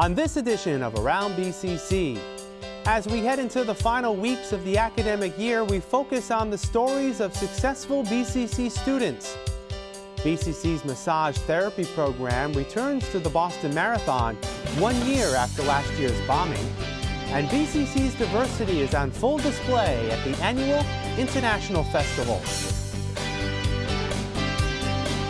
on this edition of Around BCC. As we head into the final weeks of the academic year, we focus on the stories of successful BCC students. BCC's massage therapy program returns to the Boston Marathon one year after last year's bombing. And BCC's diversity is on full display at the annual International Festival.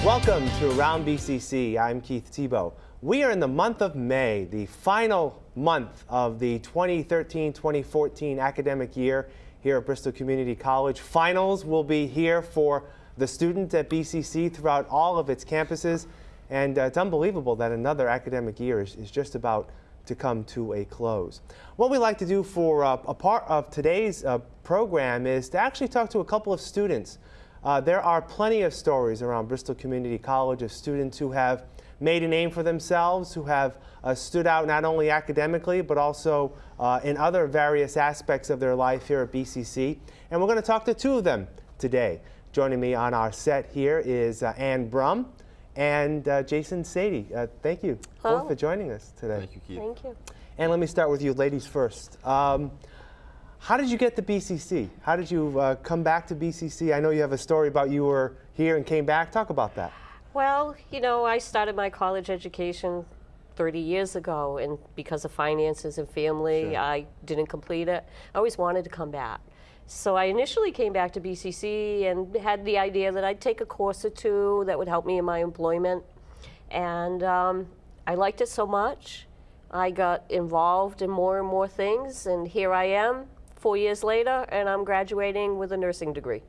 Welcome to Around BCC. I'm Keith Tebow. We are in the month of May, the final month of the 2013-2014 academic year here at Bristol Community College. Finals will be here for the students at BCC throughout all of its campuses. And uh, it's unbelievable that another academic year is, is, just about to come to a close. What we like to do for uh, a part of today's uh, program is to actually talk to a couple of students uh, there are plenty of stories around Bristol Community College of students who have made a name for themselves, who have uh, stood out not only academically, but also uh, in other various aspects of their life here at BCC. And we're going to talk to two of them today. Joining me on our set here is uh, Ann Brum and uh, Jason Sadie. Uh, thank you Hello. both for joining us today. Thank you, Keith. Thank you. And let me start with you ladies first. Um, how did you get to BCC? How did you uh, come back to BCC? I know you have a story about you were here and came back. Talk about that. Well, you know, I started my college education 30 years ago, and because of finances and family, sure. I didn't complete it. I always wanted to come back. So I initially came back to BCC and had the idea that I'd take a course or two that would help me in my employment. And um, I liked it so much. I got involved in more and more things, and here I am four years later, and I'm graduating with a nursing degree.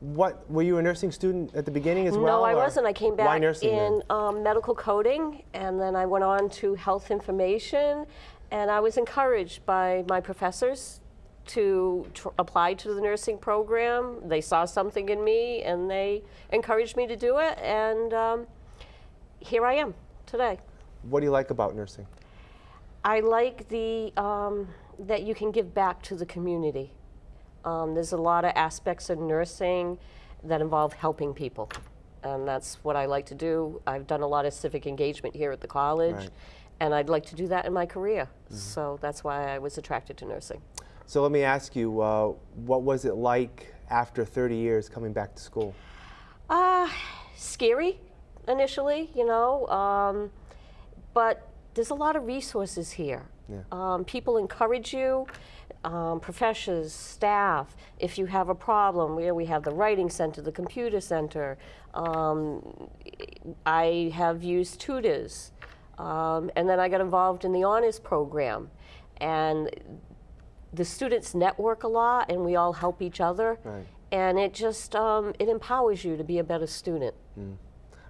What were you a nursing student at the beginning as well? No, I wasn't. I came back in um, medical coding, and then I went on to health information, and I was encouraged by my professors to apply to the nursing program. They saw something in me, and they encouraged me to do it, and um, here I am today. What do you like about nursing? I like the um, that you can give back to the community. Um, there's a lot of aspects of nursing that involve helping people. And that's what I like to do. I've done a lot of civic engagement here at the college, right. and I'd like to do that in my career. Mm -hmm. So that's why I was attracted to nursing. So let me ask you, uh, what was it like after 30 years coming back to school? Uh, scary initially, you know, um, but there's a lot of resources here. Yeah. Um, people encourage you, um, professors, staff, if you have a problem, where we have the writing center, the computer center. Um, I have used tutors. Um, and then I got involved in the honors program. And the students network a lot and we all help each other. Right. And it just, um, it empowers you to be a better student. Mm.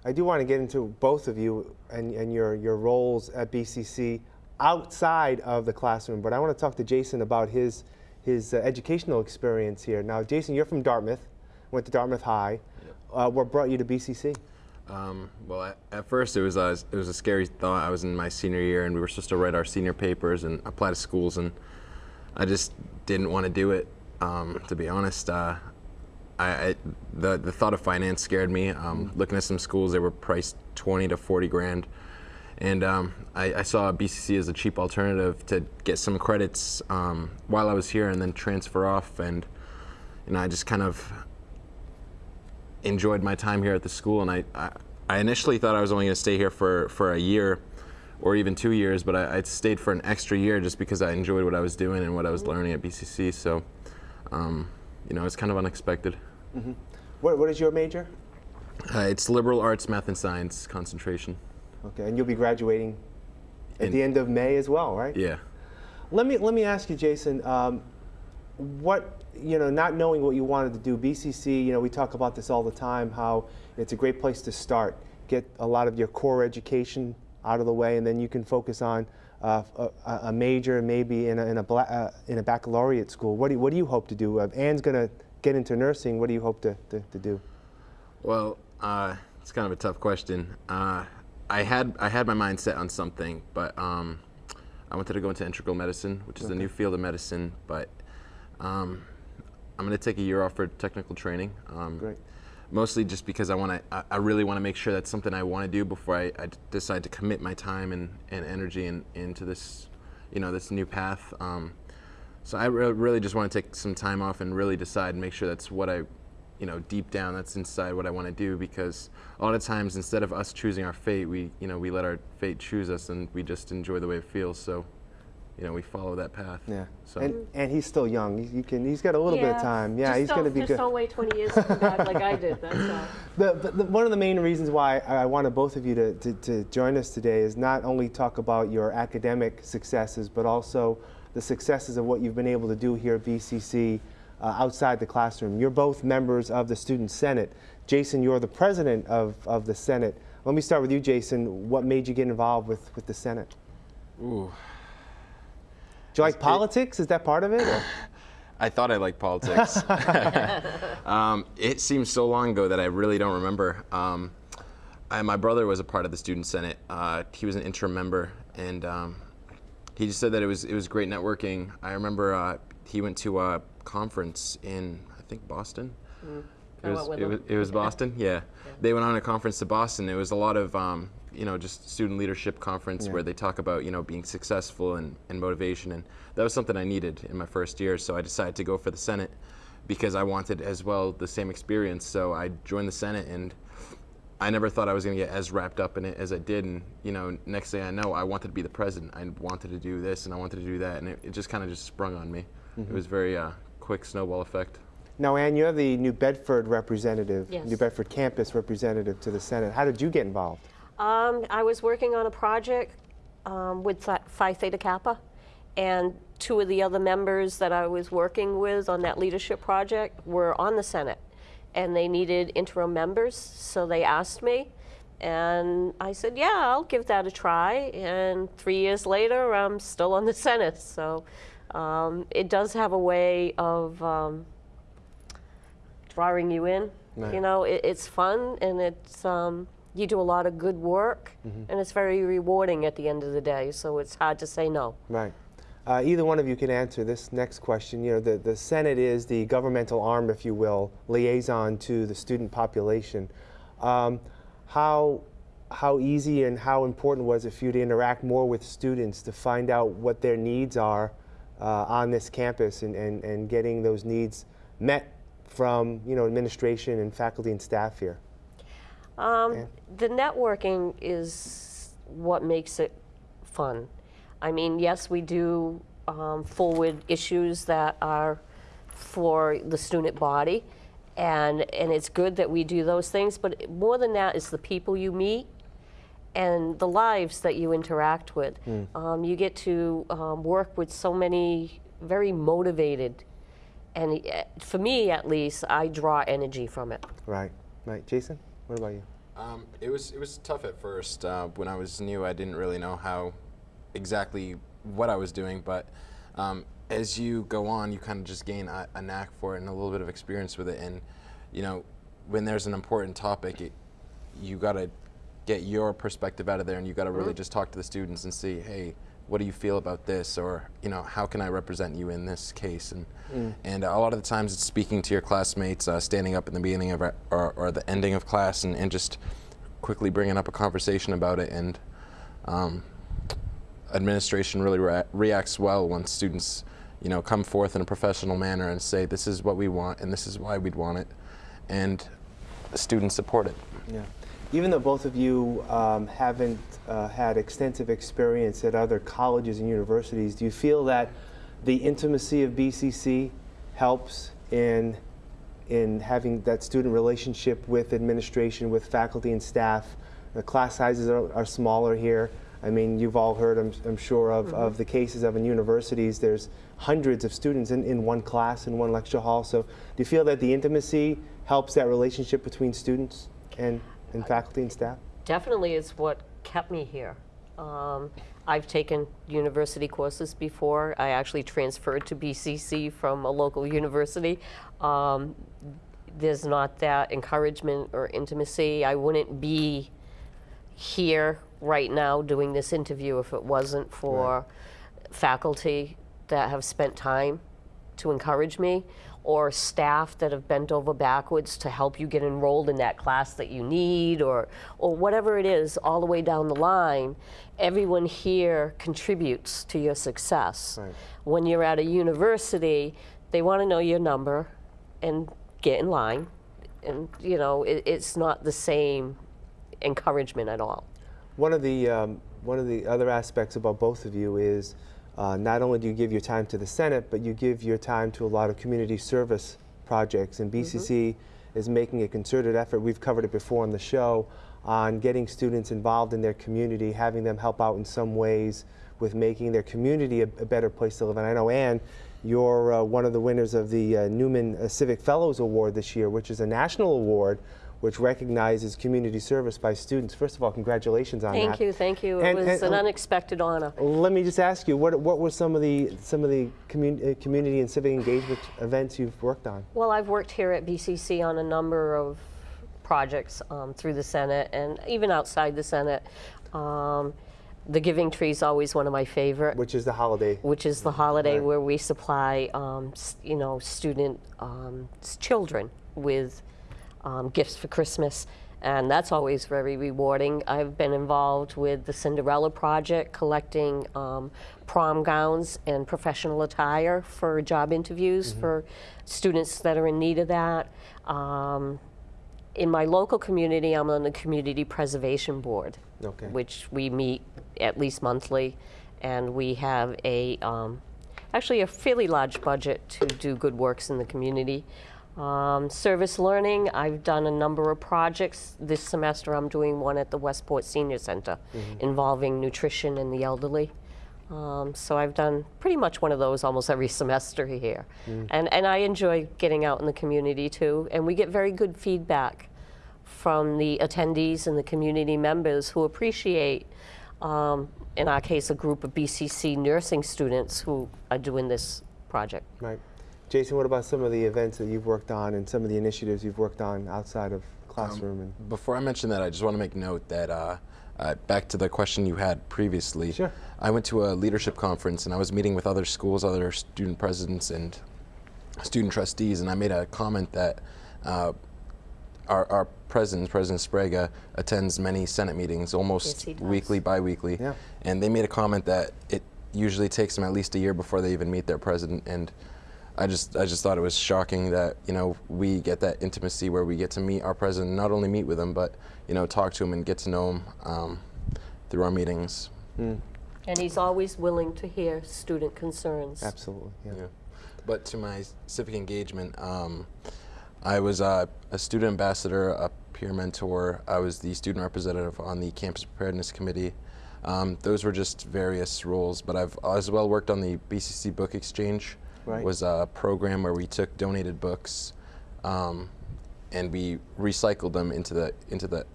I do want to get into both of you and, and your, your roles at BCC outside of the classroom, but I want to talk to Jason about his, his uh, educational experience here. Now, Jason, you're from Dartmouth, went to Dartmouth High. Yep. Uh, what brought you to BCC? Um, well, at, at, first it was, uh, it was a scary thought. I was in my senior year and we were supposed to write our senior papers and apply to schools and I just didn't want to do it, um, to be honest. Uh, I, I, the, the thought of finance scared me. Um. Looking at some schools, they were priced 20 to 40 grand. And um, I, I, saw BCC as a cheap alternative to get some credits um, while I was here and then transfer off. And you know, I just kind of enjoyed my time here at the school. And I, I, I initially thought I was only going to stay here for, for a year or even two years, but I, I, stayed for an extra year just because I enjoyed what I was doing and what I was mm-hmm. learning at BCC. So, um, you know, it's kind of unexpected. Mm -hmm. what, what is your major? Uh, it's liberal arts, math, and science concentration. Okay, and you'll be graduating at In, the end of May as well, right? Yeah. Let me let me ask you, Jason. Um, what you know, not knowing what you wanted to do, BCC. You know, we talk about this all the time. How it's a great place to start. Get a lot of your core education out of the way, and then you can focus on uh, a, a, major, maybe in a in a, uh, in a baccalaureate school. What do you, what do you hope to do? Uh, Ann's going to get into nursing. What do you hope to to, to do? Well, uh, it's kind of a tough question. I had I had my mind set on something, but um, I wanted to go into integral medicine, which is okay. a new field of medicine. But um, I'm going to take a year off for technical training. Um, Great. mostly just because I want to. I, I really want to make sure that's something I want to do before I, I decide to commit my time and, and energy in, into this, you know, this new path. Um, so I re- really just want to take some time off and really decide and make sure that's what I, you know, deep down that's inside what I want to do because a lot of times instead of us choosing our fate, we, you know, we let our fate choose us and we just enjoy the way it feels. So, you know, we follow that path. Yeah. So. And, and he's still young. He, you can, he's got a little bit of time. Yeah, just he's going to don't- be just good. don't wait 20 years to come like I did. That's all. The, the, the- one of the main reasons why I I wanted both of you to, to, to join us today is not only talk about your academic successes, but also the successes of what you've been able to do here at BCC uh, outside the classroom. You're both members of the Student Senate. Jason, you're the president of, of the Senate. Let me start with you, Jason. What made you get involved with, with the Senate? Ooh. Do you like politics? Is that part of it? I thought I liked politics. um, it seems so long ago that I really don't remember. Um, I, my brother was a part of the student senate. Uh, he was an interim member, and um, he just said that it was it was great networking. I remember uh, he went to a conference in I think Boston. I It was, it was, it was Boston, yeah. They went on a conference to Boston. It was a lot of, um, you know, just student leadership conference where they talk about, you know, being successful and, and motivation. And that was something I needed in my first year. So I decided to go for the Senate because I wanted as well the same experience. So I joined the Senate and I never thought I was going to get as wrapped up in it as I did. And, you know, next thing I know, I wanted to be the president. I wanted to do this and I wanted to do that. And it, it just kind of just sprung on me. It was very uh, quick snowball effect. Now, Ann, you're the New Bedford representative, Yes. New Bedford campus representative to the Senate. How did you get involved? Um, I was working on a project um, with Phi Phi Theta Kappa, and two of the other members that I was working with on that leadership project were on the Senate, and they needed interim members, so they asked me, and I said, "Yeah, I'll give that a try." And three years later, I'm still on the Senate, so um, it does have a way of um, drawing you in. Right. You know, it, it's fun and it's um, you do a lot of good work, and it's very rewarding at the end of the day. So it's hard to say no. Right. Uh, either one of you can answer this next question. You know, the, the Senate is the governmental arm, if you will, liaison to the student population. Um, how, how easy and how important was it for you to interact more with students to find out what their needs are uh, on this campus and, and, and getting those needs met from, you know, administration and faculty and staff here? Um, The networking is what makes it fun. I mean, yes, we do um, forward issues that are for the student body, and, and it's good that we do those things, but more than that is the people you meet and the lives that you interact with. Um, you get to um, work with so many very motivated, and uh, for me at least, I draw energy from it. Right, right. Jason, what about you? Um, it was it was tough at first. Uh, when I was new, I didn't really know how exactly what I was doing, but um, as you go on, you kind of just gain a, a knack for it and a little bit of experience with it. And you know, when there's an important topic, it, you got to get your perspective out of there, and you got to really just talk to the students and see, hey, what do you feel about this, or you know, how can I represent you in this case? And and a lot of the times, it's speaking to your classmates, uh, standing up in the beginning of our- or, or the ending of class, and, and just quickly bringing up a conversation about it. And um, administration really rea- reacts well when students, you know, come forth in a professional manner and say, "This is what we want, and this is why we'd want it," and students support it. Yeah. Even though both of you um, haven't uh, had extensive experience at other colleges and universities, do you feel that the intimacy of BCC helps in in having that student relationship with administration, with faculty and staff? The class sizes are, are smaller here. I mean, you've all heard, I'm, I'm sure, of, of the cases of in universities. There's hundreds of students in, in one class, in one lecture hall. So do you feel that the intimacy helps that relationship between students and, and faculty and staff? definitely is what kept me here. Um, I've taken university courses before. I actually transferred to BCC from a local university. Um, there's not that encouragement or intimacy. I wouldn't be here right now doing this interview if it wasn't for faculty that have spent time to encourage me or staff that have bent over backwards to help you get enrolled in that class that you need or, or whatever it is all the way down the line, everyone here contributes to your success. Right. When you're at a university, they want to know your number and get in line. And, you know, it, it's not the same encouragement at all. One of the um, one of the other aspects about both of you is uh, not only do you give your time to the Senate, but you give your time to a lot of community service projects. And BCC is making a concerted effort. We've covered it before on the show on getting students involved in their community, having them help out in some ways with making their community a, a better place to live. And I know Anne, you're uh, one of the winners of the uh, Newman uh, Civic Fellows Award this year, which is a national award which recognizes community service by students. First of all, congratulations on that. Thank you, thank you. It was and- an unexpected honor. Let me just ask you, what, what were some of the some of the commun- uh, community and civic engagement events you've worked on? Well, I've worked here at BCC on a number of projects um, through the Senate and even outside the Senate. Um, the Giving Tree is always one of my favorite. Which is the holiday? which is the holiday Right. where we supply, um, you know, student um, children with um, gifts for Christmas, and that's always very rewarding. I've been involved with the Cinderella Project, collecting um, prom gowns and professional attire for job interviews for students that are in need of that. Um, in my local community, I'm on the Community Preservation Board, Okay. which we meet at least monthly, and we have a um, actually a fairly large budget to do good works in the community. Um, service learning, I've done a number of projects. This semester, I'm doing one at the Westport Senior Center involving nutrition and the elderly. Um, so I've done pretty much one of those almost every semester here. And, and I enjoy getting out in the community too. And we get very good feedback from the attendees and the community members who appreciate, um, in our case, a group of BCC nursing students who are doing this project. Right. Jason, what about some of the events that you've worked on and some of the initiatives you've worked on outside of classroom? and Before I mention that, I just want to make note that uh, uh, back to the question you had previously. Sure. I went to a leadership conference and I was meeting with other schools, other student presidents, and student trustees, and I made a comment that uh, our, our president, President Sbrega, attends many Senate meetings, almost he does. weekly, bi-weekly, Yeah. and they made a comment that it usually takes them at least a year before they even meet their president, and I just I just thought it was shocking that you know we get that intimacy where we get to meet our president, not only meet with him, but you know talk to him and get to know him um, through our meetings. And he's always willing to hear student concerns. Absolutely. Yeah. Yeah. But to my civic engagement, um, I was uh, a student ambassador, a peer mentor. I was the student representative on the campus preparedness committee. Um, those were just various roles, but I've as well worked on the BCC Book Exchange. Right. Was a program where we took donated books, um, and we recycled them into the into the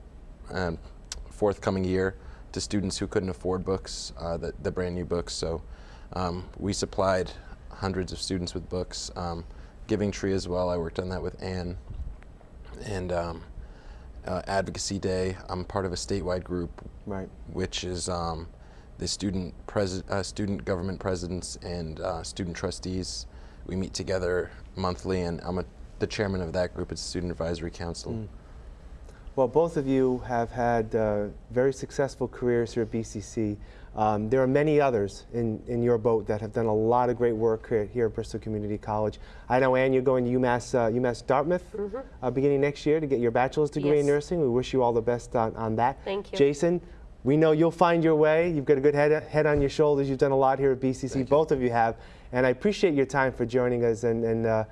um, forthcoming year to students who couldn't afford books, uh, the, the brand new books. So um, we supplied hundreds of students with books. Um, Giving Tree as well. I worked on that with Anne. And um, uh, Advocacy Day. I'm part of a statewide group, Right. which is um, the student pres- uh, student government presidents and uh, student trustees. We meet together monthly, and I'm a, the chairman of that group. It's Student Advisory Council. Well, both of you have had uh, very successful careers here at BCC. Um, there are many others in, in your boat that have done a lot of great work here, here at Bristol Community College. I know, Anne, you're going to UMass, uh, UMass Dartmouth uh, beginning next year to get your bachelor's degree in nursing. We wish you all the best on, on that. Thank you. Jason, we know you'll find your way. You've got a good head, head on your shoulders. You've done a lot here at BCC. Both of you have. And I appreciate your time for joining us. And, and uh,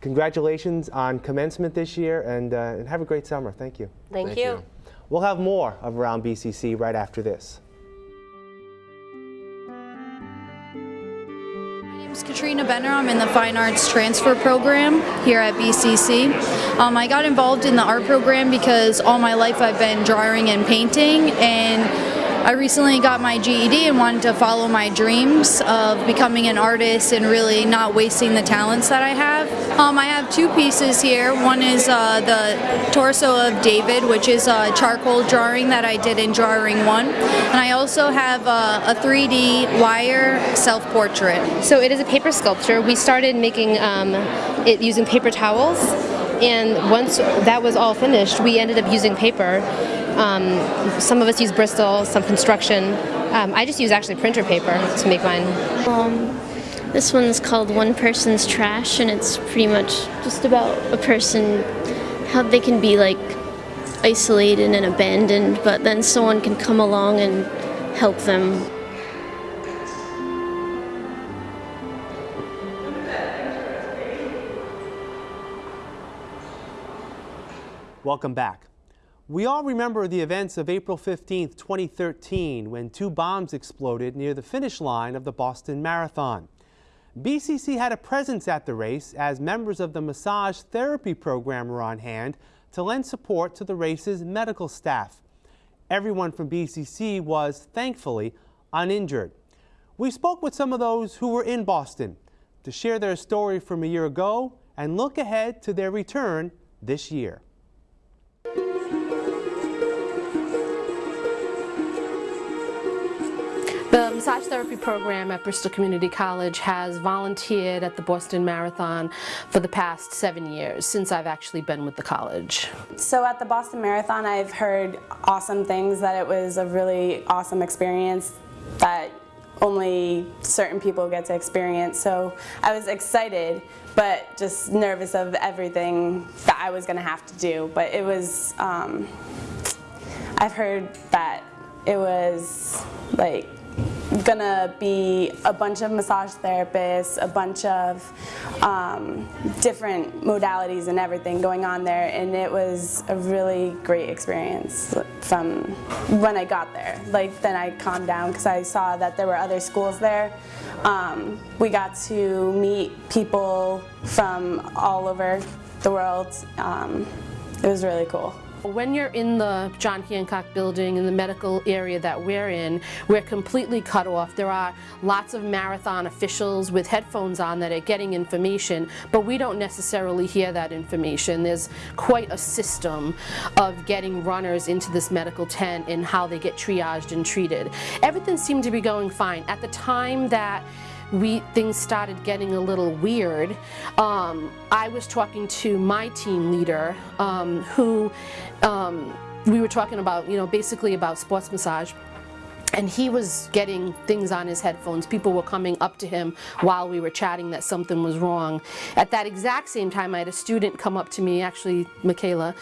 congratulations on commencement this year. And, uh, and have a great summer. Thank you. Thank, Thank you. you. We'll have more of Around BCC right after this. My name is Katrina Benner. I'm in the Fine Arts Transfer Program here at BCC. Um, I got involved in the art program because all my life I've been drawing and painting, and I recently got my GED and wanted to follow my dreams of becoming an artist and really not wasting the talents that I have. Um, I have two pieces here. One is uh, the torso of David, which is a charcoal drawing that I did in Drawing 1. And I also have uh, a 3D wire self-portrait. So it is a paper sculpture. We started making um, it using paper towels and once that was all finished, we ended up using paper. Um, some of us use Bristol, some construction. Um, I just use actually printer paper to make mine. Um, this one's called One Person's Trash, and it's pretty much just about a person, how they can be like isolated and abandoned, but then someone can come along and help them Welcome back. We all remember the events of April 15, 2013, when two bombs exploded near the finish line of the Boston Marathon. BCC had a presence at the race as members of the massage therapy program were on hand to lend support to the race's medical staff. Everyone from BCC was, thankfully, uninjured. We spoke with some of those who were in Boston to share their story from a year ago and look ahead to their return this year. Massage therapy program at Bristol Community College has volunteered at the Boston Marathon for the past seven years, since I've actually been with the college. So at the Boston Marathon, I've heard awesome things, that it was a really awesome experience that only certain people get to experience. So I was excited, but just nervous of everything that I was going to have to do. But it was, um, I've heard that it was like gonna be a bunch of massage therapists, a bunch of um, different modalities and everything going on there and it was a really great experience from when I got there. Like then I calmed down because I saw that there were other schools there. Um, we got to meet people from all over the world. Um, it was really cool. When you're in the John Hancock building in the medical area that we're in, we're completely cut off. There are lots of marathon officials with headphones on that are getting information, but we don't necessarily hear that information. There's quite a system of getting runners into this medical tent and how they get triaged and treated. Everything seemed to be going fine. At the time that we things started getting a little weird. Um, I was talking to my team leader um, who um, we were talking about, you know, basically about sports massage and he was getting things on his headphones. People were coming up to him while we were chatting that something was wrong. At that exact same time, I had a student come up to me, actually Michaela,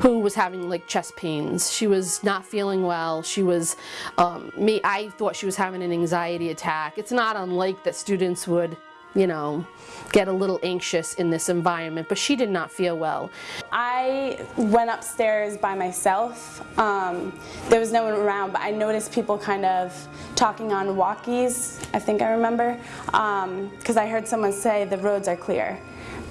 who was having like chest pains. She was not feeling well. She was, um, me, I thought she was having an anxiety attack. It's not unlike that students would you know, get a little anxious in this environment, but she did not feel well. I went upstairs by myself. Um, there was no one around, but I noticed people kind of talking on walkies, I think I remember, because um, I heard someone say the roads are clear.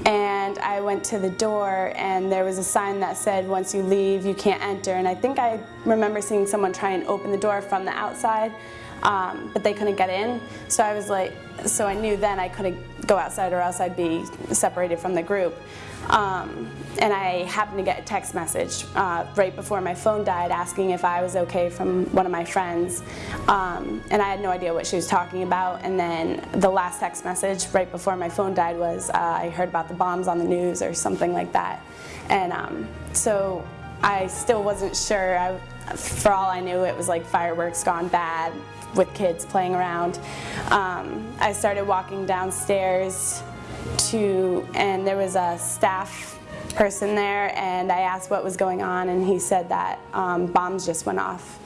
And I went to the door and there was a sign that said once you leave you can't enter and I think I remember seeing someone try and open the door from the outside um, but they couldn't get in. So I was like, so I knew then I couldn't go outside or else I'd be separated from the group. Um, and I happened to get a text message uh, right before my phone died asking if I was okay from one of my friends. Um, and I had no idea what she was talking about. And then the last text message right before my phone died was uh, I heard about the bombs on the news or something like that. And um, so I still wasn't sure. I, for all I knew, it was like fireworks gone bad with kids playing around. Um, I started walking downstairs to, and there was a staff person there and I asked what was going on and he said that um, bombs just went off.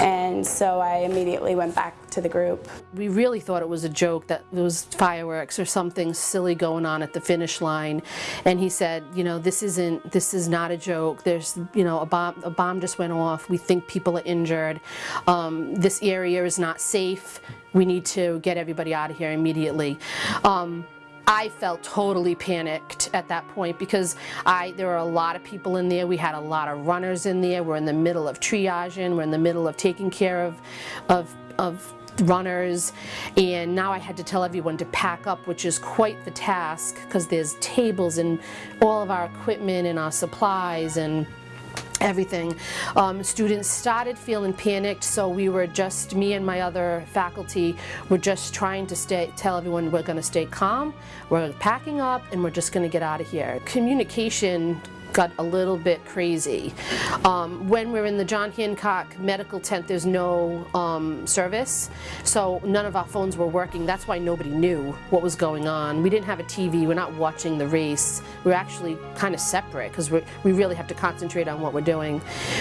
And so I immediately went back to the group. We really thought it was a joke that there was fireworks or something silly going on at the finish line. And he said, you know, this isn't, this is not a joke. There's, you know, a bomb, a bomb just went off. We think people are injured. Um, this area is not safe. We need to get everybody out of here immediately. Um, I felt totally panicked at that point because I there were a lot of people in there. We had a lot of runners in there. We're in the middle of triaging. We're in the middle of taking care of of of runners and now I had to tell everyone to pack up which is quite the task because there's tables and all of our equipment and our supplies and everything. Um, students started feeling panicked, so we were just, me and my other faculty were just trying to stay, tell everyone we're going to stay calm, we're packing up, and we're just going to get out of here. Communication got a little bit crazy. Um, when we're in the John Hancock medical tent, there's no um, service, so none of our phones were working. That's why nobody knew what was going on. We didn't have a TV, we're not watching the race. We're actually kind of separate because we really have to concentrate on what we're doing.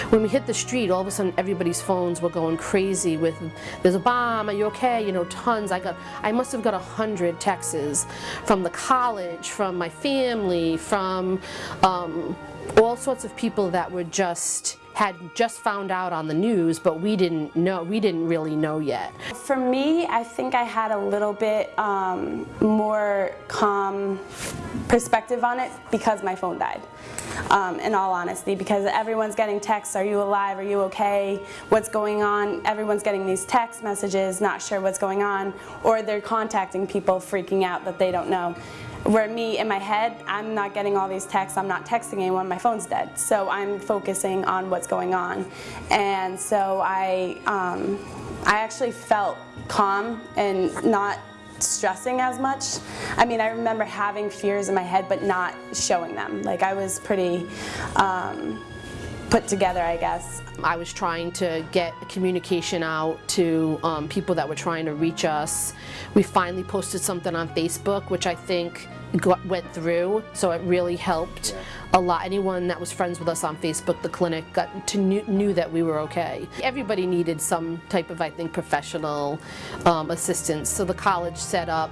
When we hit the street, all of a sudden everybody's phones were going crazy with, there's a bomb, are you okay? You know, tons. I got, I must have got a hundred texts from the college, from my family, from um, all sorts of people that were just had just found out on the news but we didn't know we didn't really know yet. For me I think I had a little bit um, more calm perspective on it because my phone died. Um, in all honesty because everyone's getting texts are you alive? Are you okay? What's going on? Everyone's getting these text messages not sure what's going on or they're contacting people freaking out that they don't know where me, in my head, I'm not getting all these texts, I'm not texting anyone, my phone's dead. So I'm focusing on what's going on. And so I, um, I actually felt calm and not stressing as much. I mean, I remember having fears in my head, but not showing them. Like I was pretty um, put together, I guess. I was trying to get communication out to um, people that were trying to reach us. We finally posted something on Facebook, which I think got, went through, so it really helped. Yeah a lot. Anyone that was friends with us on Facebook, the clinic, got to knew, knew that we were okay. Everybody needed some type of, I think, professional um, assistance. So the college set up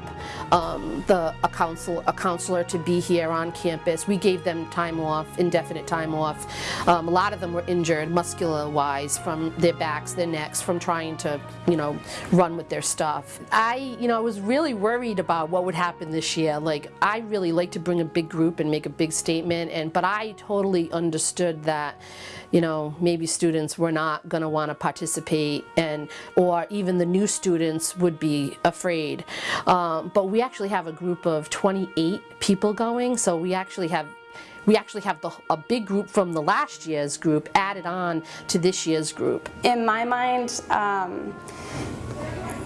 um, the a counsel a counselor to be here on campus. We gave them time off, indefinite time off. Um, a lot of them were injured, muscular-wise, from their backs, their necks, from trying to, you know, run with their stuff. I, you know, I was really worried about what would happen this year. Like, I really like to bring a big group and make a big statement and but I totally understood that, you know, maybe students were not going to want to participate and, or even the new students would be afraid. Um, but we actually have a group of 28 people going, so we actually have we actually have the, a big group from the last year's group added on to this year's group. In my mind, um,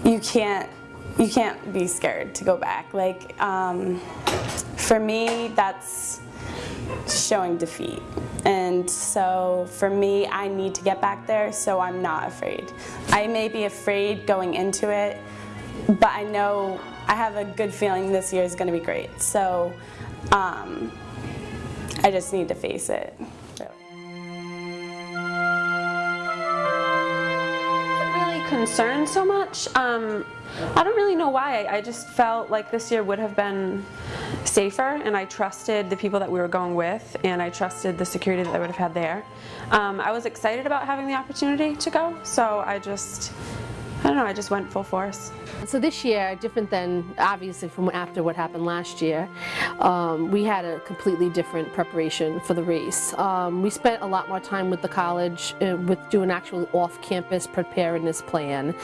you can't you can't be scared to go back. Like um, for me, that's showing defeat. And so for me, I need to get back there, so I'm not afraid. I may be afraid going into it, but I know I have a good feeling this year is going to be great. So um, I just need to face it. Really concerned so much. Um, I don't really know why. I just felt like this year would have been safer and I trusted the people that we were going with and I trusted the security that I would have had there. Um, I was excited about having the opportunity to go, so I just, I don't know, I just went full force. So this year, different than obviously from after what happened last year, um, we had a completely different preparation for the race. Um, we spent a lot more time with the college uh, with doing actual off-campus preparedness plan.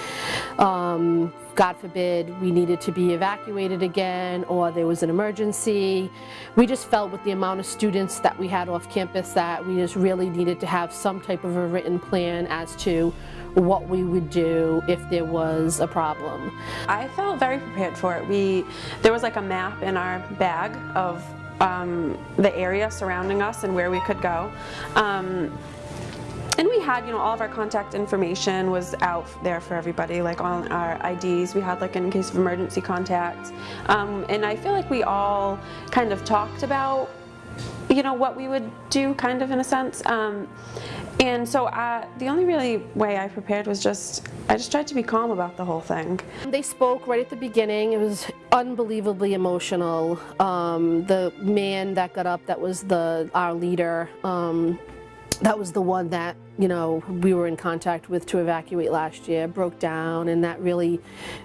Um, God forbid we needed to be evacuated again or there was an emergency. We just felt with the amount of students that we had off campus that we just really needed to have some type of a written plan as to what we would do if there was a problem. I felt very prepared for it. We, there was like a map in our bag of um, the area surrounding us and where we could go. Um, and we had, you know, all of our contact information was out there for everybody, like all our IDs. We had like in case of emergency contact. Um, and I feel like we all kind of talked about, you know, what we would do kind of in a sense. Um, and so uh, the only really way I prepared was just, I just tried to be calm about the whole thing. They spoke right at the beginning. It was unbelievably emotional. Um, the man that got up that was the our leader, um, that was the one that, you know, we were in contact with to evacuate last year, broke down, and that really,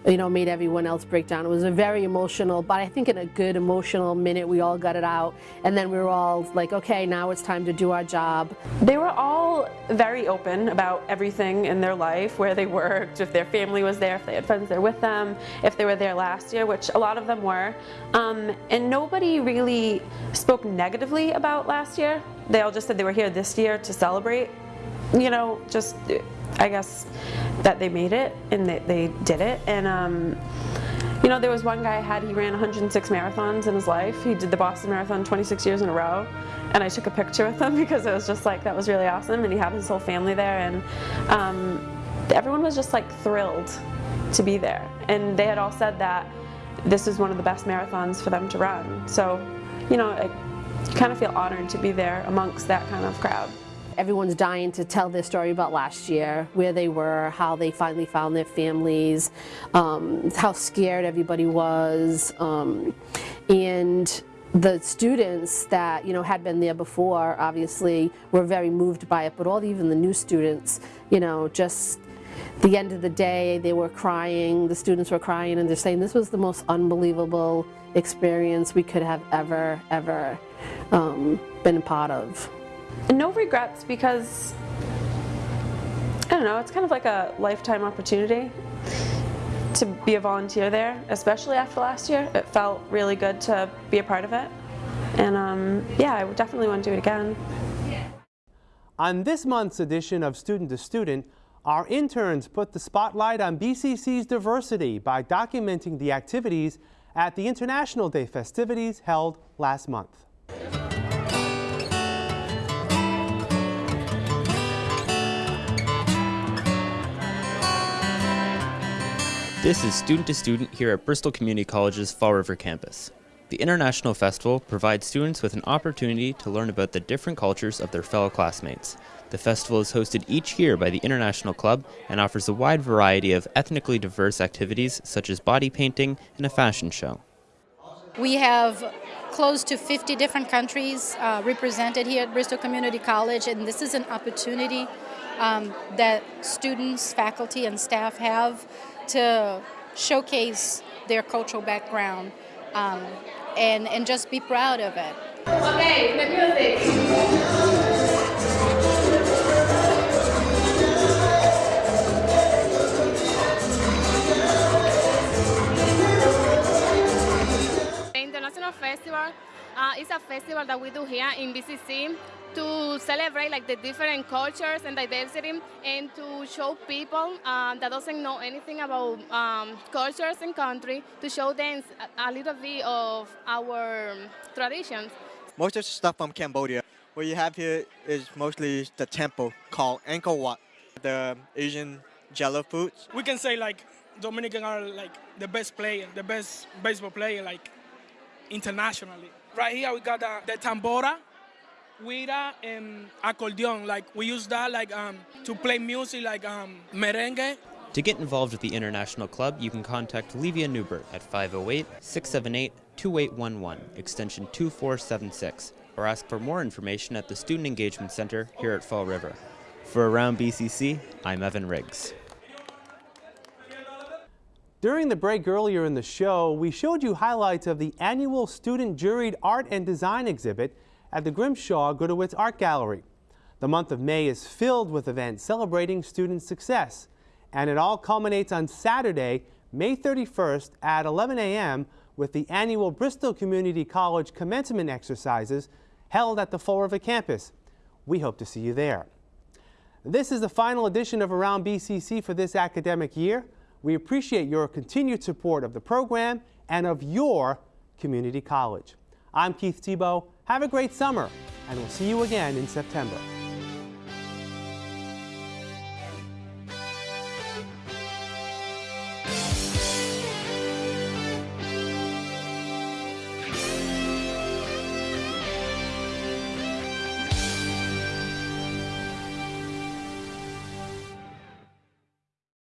you know, made everyone else break down. It was a very emotional, but I think in a good emotional minute, we all got it out, and then we were all like, okay, now it's time to do our job. They were all very open about everything in their life, where they worked, if their family was there, if they had friends there with them, if they were there last year, which a lot of them were. Um, and nobody really spoke negatively about last year. They all just said they were here this year to celebrate. You know, just I guess that they made it and that they did it. And um, you know, there was one guy I had, he ran 106 marathons in his life. He did the Boston Marathon 26 years in a row. And I took a picture with him because it was just like, that was really awesome. And he had his whole family there. And um, everyone was just like thrilled to be there. And they had all said that this is one of the best marathons for them to run. So, you know, kind of feel honored to be there amongst that kind of crowd. Everyone's dying to tell their story about last year, where they were, how they finally found their families, um, how scared everybody was, um, and the students that you know had been there before obviously were very moved by it, but all even the new students, you know, just the end of the day they were crying, the students were crying, and they're saying this was the most unbelievable experience we could have ever, ever um, been a part of. No regrets because, I don't know, it's kind of like a lifetime opportunity to be a volunteer there, especially after last year. It felt really good to be a part of it. And um, yeah, I would definitely want to do it again. On this month's edition of Student to Student, our interns put the spotlight on BCC's diversity by documenting the activities at the International Day festivities held last month. This is Student to Student here at Bristol Community College's Fall River campus. The International Festival provides students with an opportunity to learn about the different cultures of their fellow classmates. The festival is hosted each year by the International Club and offers a wide variety of ethnically diverse activities such as body painting and a fashion show. We have close to 50 different countries uh, represented here at Bristol Community College, and this is an opportunity um, that students, faculty, and staff have to showcase their cultural background um, and, and just be proud of it. Okay, the music. International Festival uh, is a festival that we do here in BCC to celebrate like the different cultures and diversity and to show people um, that doesn't know anything about um, cultures and country to show them a, little bit of our traditions. Most of the stuff from Cambodia. What you have here is mostly the temple called Angkor Wat, the Asian jello foods. We can say like Dominican are like the best player, the best baseball player like internationally. Right here we got the, the tambora, guira and accordion. Like we use that like um, to play music like um, merengue. To get involved with the International Club, you can contact Levia Newbert at 508-678-2811, extension 2476, or ask for more information at the Student Engagement Center here at Fall River. For Around BCC, I'm Evan Riggs. During the break earlier in the show, we showed you highlights of the annual student juried art and design exhibit at the Grimshaw Gudewicz Art Gallery. The month of May is filled with events celebrating student success, and it all culminates on Saturday, May 31st at 11 a.m. with the annual Bristol Community College commencement exercises held at the Fall River campus. We hope to see you there. This is the final edition of Around BCC for this academic year. We appreciate your continued support of the program and of your community college. I'm Keith Tebow. Have a great summer, and we'll see you again in September.